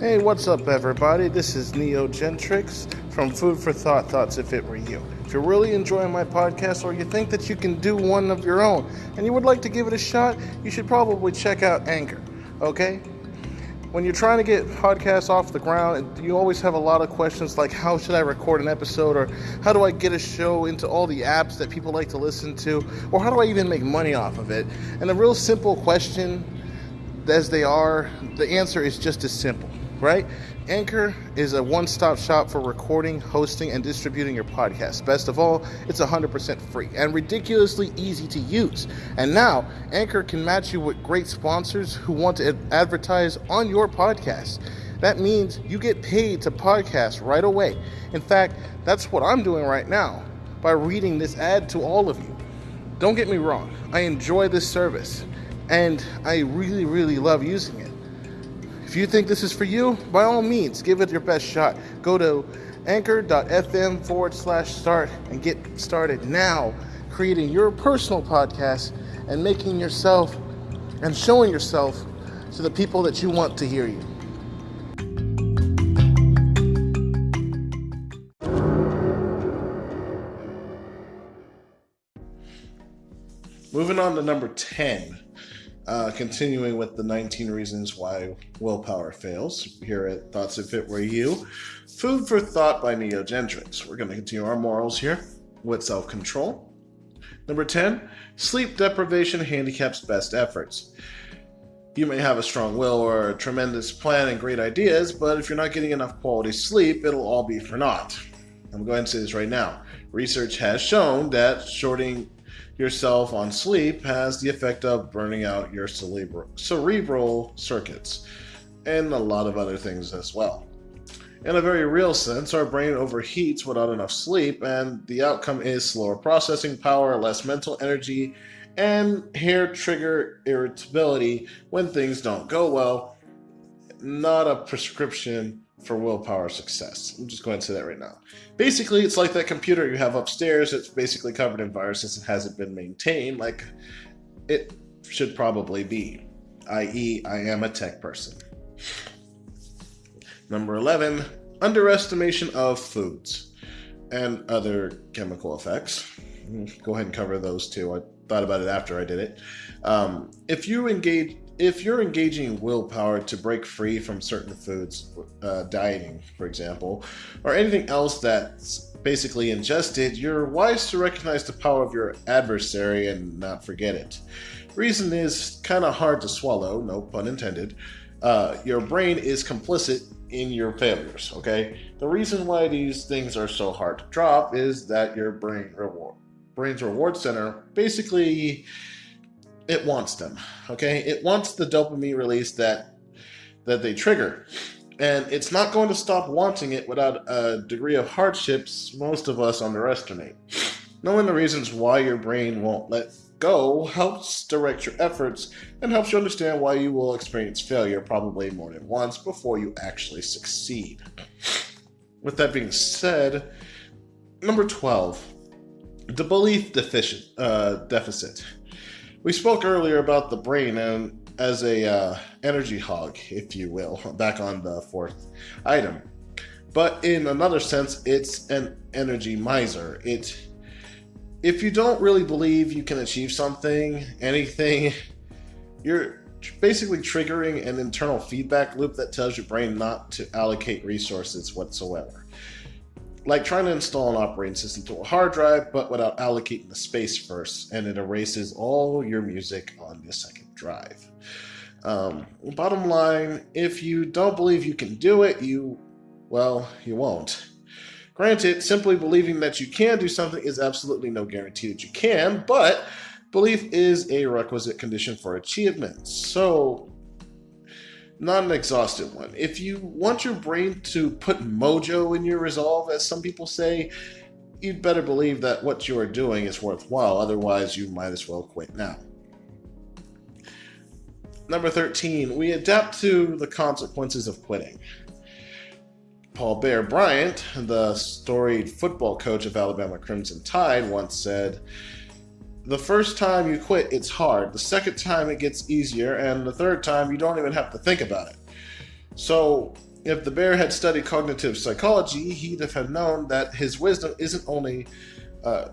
Hey, what's up, everybody? This is Neo Gentrix from Food for Thought Thoughts If It Were You. If you're really enjoying my podcast or you think that you can do one of your own and you would like to give it a shot, you should probably check out Anchor, okay? When you're trying to get podcasts off the ground, you always have a lot of questions like how should I record an episode or how do I get a show into all the apps that people like to listen to or how do I even make money off of it? And a real simple question as they are, the answer is just as simple right? Anchor is a one stop shop for recording, hosting, and distributing your podcast. Best of all, it's 100% free and ridiculously easy to use. And now, Anchor can match you with great sponsors who want to advertise on your podcast. That means you get paid to podcast right away. In fact, that's what I'm doing right now by reading this ad to all of you. Don't get me wrong, I enjoy this service and I really, really love using it. If you think this is for you, by all means, give it your best shot. Go to anchor.fm forward slash start and get started now creating your personal podcast and making yourself and showing yourself to the people that you want to hear you. Moving on to number 10. Uh, continuing with the 19 reasons why willpower fails here at Thoughts If It Were You. Food for Thought by Neo Gentrix. We're going to continue our morals here with self control. Number 10, sleep deprivation handicaps best efforts. You may have a strong will or a tremendous plan and great ideas, but if you're not getting enough quality sleep, it'll all be for naught. I'm going to say this right now. Research has shown that shorting yourself on sleep has the effect of burning out your cerebral, cerebral circuits and a lot of other things as well. In a very real sense, our brain overheats without enough sleep, and the outcome is slower processing power, less mental energy, and hair trigger irritability when things don't go well. Not a prescription for willpower success. I'm just going to say that right now. Basically, it's like that computer you have upstairs. It's basically covered in viruses and hasn't been maintained like it should probably be, i.e., I am a tech person. Number 11, underestimation of foods and other chemical effects. Go ahead and cover those two. I thought about it after I did it. Um, if you engage if you're engaging willpower to break free from certain foods, uh, dieting, for example, or anything else that's basically ingested, you're wise to recognize the power of your adversary and not forget it. Reason is kind of hard to swallow, no pun intended. Uh, your brain is complicit in your failures, okay? The reason why these things are so hard to drop is that your brain reward brain's reward center basically it wants them. Okay, it wants the dopamine release that that they trigger, and it's not going to stop wanting it without a degree of hardships most of us underestimate. Knowing the reasons why your brain won't let go helps direct your efforts and helps you understand why you will experience failure probably more than once before you actually succeed. With that being said, number 12, the belief deficit. Uh, deficit. We spoke earlier about the brain and as a uh, energy hog, if you will, back on the fourth item. But in another sense, it's an energy miser. It if you don't really believe you can achieve something, anything, you're basically triggering an internal feedback loop that tells your brain not to allocate resources whatsoever like trying to install an operating system to a hard drive, but without allocating the space first, and it erases all your music on the second drive. Um, bottom line, if you don't believe you can do it, you, well, you won't. Granted, simply believing that you can do something is absolutely no guarantee that you can, but belief is a requisite condition for achievement. So, not an exhaustive one. If you want your brain to put mojo in your resolve, as some people say, you'd better believe that what you are doing is worthwhile. Otherwise, you might as well quit now. Number 13, we adapt to the consequences of quitting. Paul Bear Bryant, the storied football coach of Alabama Crimson Tide, once said, the first time you quit, it's hard. The second time, it gets easier. And the third time, you don't even have to think about it. So, If the bear had studied cognitive psychology, he'd have known that his wisdom isn't only uh,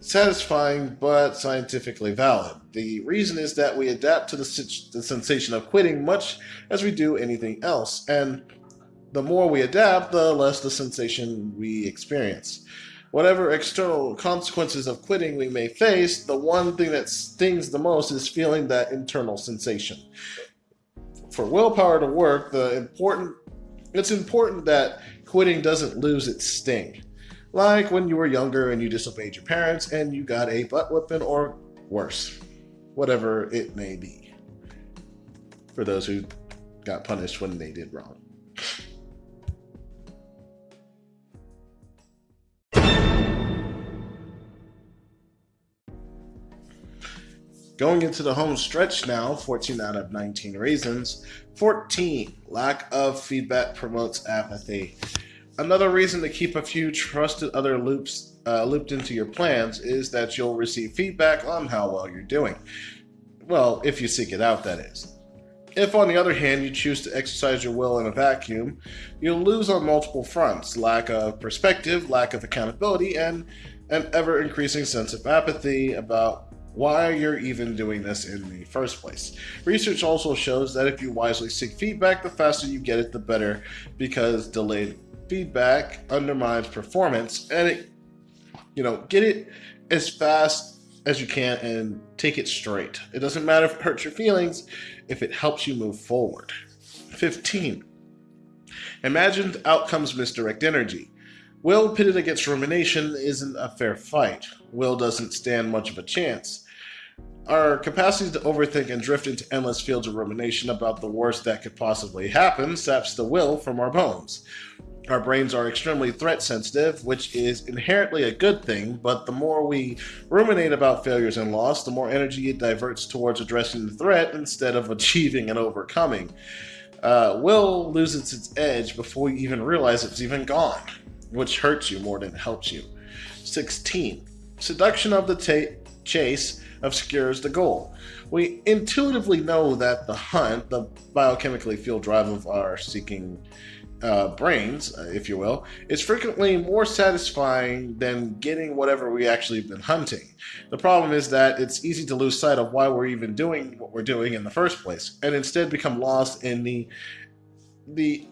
satisfying but scientifically valid. The reason is that we adapt to the, the sensation of quitting much as we do anything else, and the more we adapt, the less the sensation we experience. Whatever external consequences of quitting we may face, the one thing that stings the most is feeling that internal sensation. For willpower to work, the important it's important that quitting doesn't lose its sting. Like when you were younger and you disobeyed your parents and you got a butt whipping or worse, whatever it may be. For those who got punished when they did wrong. Going into the home stretch now, 14 out of 19 reasons. 14, lack of feedback promotes apathy. Another reason to keep a few trusted other loops uh, looped into your plans is that you'll receive feedback on how well you're doing. Well, if you seek it out, that is. If, on the other hand, you choose to exercise your will in a vacuum, you'll lose on multiple fronts lack of perspective, lack of accountability, and an ever increasing sense of apathy about why you're even doing this in the first place. Research also shows that if you wisely seek feedback, the faster you get it, the better, because delayed feedback undermines performance and it, you know, get it as fast as you can and take it straight. It doesn't matter if it hurts your feelings, if it helps you move forward. 15. Imagined outcomes misdirect energy. Will pitted against rumination isn't a fair fight. Will doesn't stand much of a chance. Our capacity to overthink and drift into endless fields of rumination about the worst that could possibly happen saps the will from our bones. Our brains are extremely threat sensitive, which is inherently a good thing, but the more we ruminate about failures and loss, the more energy it diverts towards addressing the threat instead of achieving and overcoming. Uh, will loses its edge before you even realize it's even gone, which hurts you more than helps you. 16. Seduction of the chase obscures the goal. We intuitively know that the hunt, the biochemically fueled drive of our seeking uh, brains, uh, if you will, is frequently more satisfying than getting whatever we actually been hunting. The problem is that it's easy to lose sight of why we're even doing what we're doing in the first place, and instead become lost in the the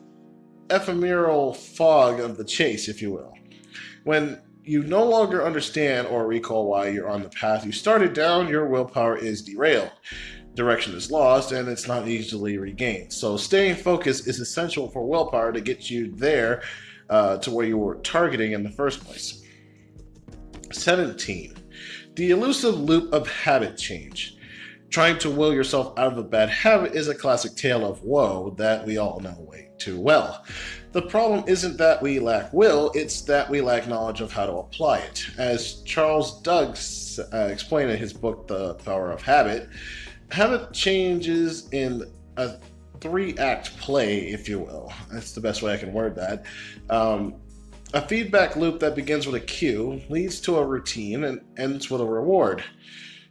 ephemeral fog of the chase, if you will. When you no longer understand or recall why you're on the path you started down, your willpower is derailed. Direction is lost and it's not easily regained. So, staying focused is essential for willpower to get you there uh, to where you were targeting in the first place. 17. The elusive loop of habit change. Trying to will yourself out of a bad habit is a classic tale of woe that we all know way too well. The problem isn't that we lack will, it's that we lack knowledge of how to apply it. As Charles Duhigg uh, explained in his book, The Power of Habit, habit changes in a three act play, if you will. That's the best way I can word that. Um, a feedback loop that begins with a cue leads to a routine and ends with a reward.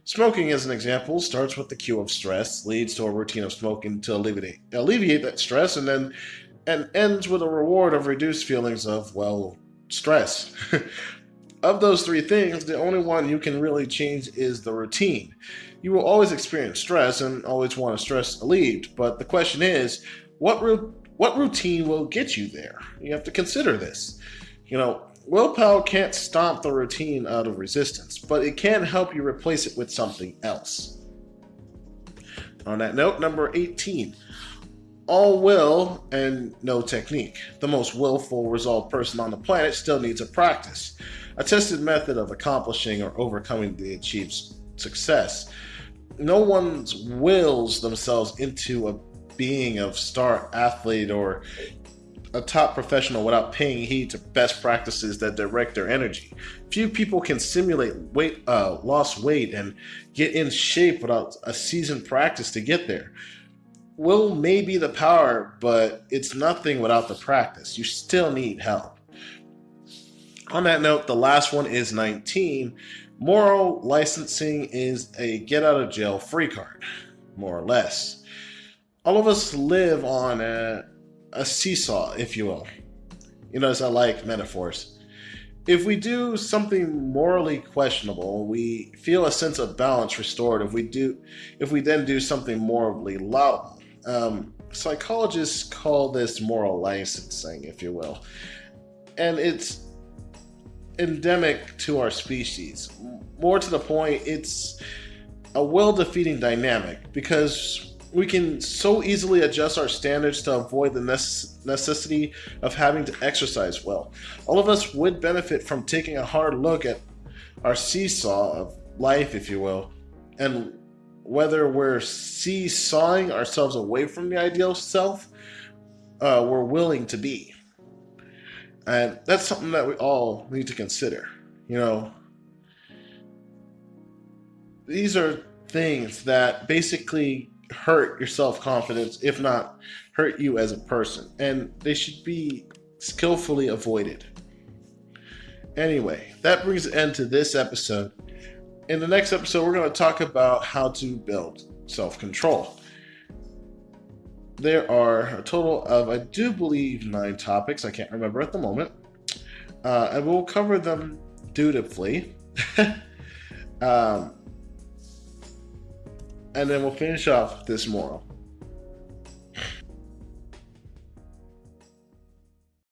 Smoking, as an example, starts with the cue of stress, leads to a routine of smoking to alleviate, alleviate that stress, and then and ends with a reward of reduced feelings of, well, stress. of those three things, the only one you can really change is the routine. You will always experience stress and always want to stress relieved, but the question is, what ru- what routine will get you there? You have to consider this. You know, willpower can't stomp the routine out of resistance, but it can help you replace it with something else. On that note, number 18 all will and no technique. The most willful, resolved person on the planet still needs a practice, a tested method of accomplishing or overcoming the achieved success. No one's wills themselves into a being of star athlete or a top professional without paying heed to best practices that direct their energy. Few people can simulate weight, uh, lost weight and get in shape without a seasoned practice to get there will may be the power, but it's nothing without the practice. You still need help. On that note, the last one is 19. Moral licensing is a get out of jail free card, more or less. All of us live on a a seesaw, if you will. You notice I like metaphors. If we do something morally questionable, we feel a sense of balance restored. If we do, if we then do something morally laudable, um, psychologists call this moral licensing, if you will, and it's endemic to our species. More to the point, it's a will defeating dynamic because we can so easily adjust our standards to avoid the necessity of having to exercise well. All of us would benefit from taking a hard look at our seesaw of life, if you will, and whether we're seesawing ourselves away from the ideal self uh, we're willing to be. And that's something that we all need to consider. You know, these are things that basically hurt your self confidence, if not hurt you as a person. And they should be skillfully avoided. Anyway, that brings an end to this episode. In the next episode, we're going to talk about how to build self control. There are a total of, I do believe, nine topics. I can't remember at the moment. Uh, and we'll cover them dutifully. um, and then we'll finish off this moral.